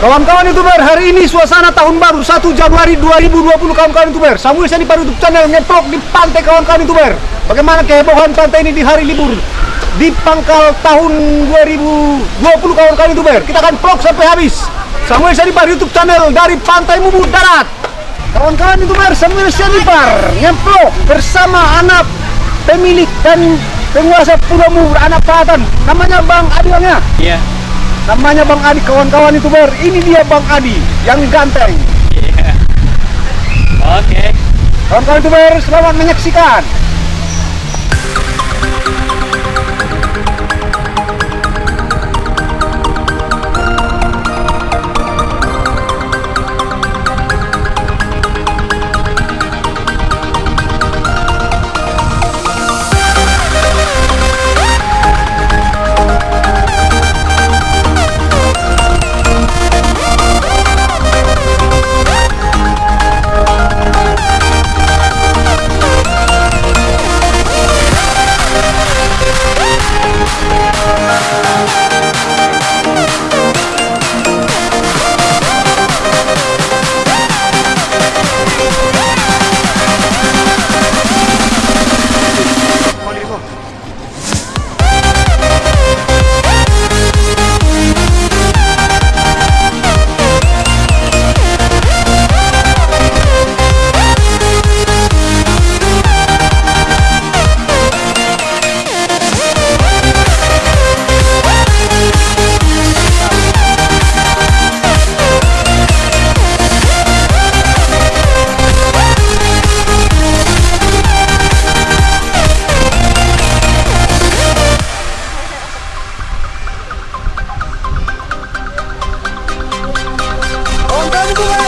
Kawan-kawan youtuber, hari ini suasana tahun baru 1 Januari 2020 kawan-kawan youtuber. Samuel Sani Paru YouTube channel ngeplok di pantai kawan-kawan youtuber. Bagaimana kehebohan pantai ini di hari libur di pangkal tahun 2020 kawan-kawan youtuber. Kita akan vlog sampai habis. Samuel Sani Paru YouTube channel dari Pantai Mubu Darat. Kawan-kawan youtuber, Samuel Sani Par ngeplok bersama anak pemilik dan penguasa Pulau Mubu anak Patan. Namanya Bang Adi Bang ya? Namanya Bang Adi, kawan-kawan youtuber. Ini dia Bang Adi yang ganteng. Iya. Oke. Kawan-kawan youtuber, selamat menyaksikan. Bye.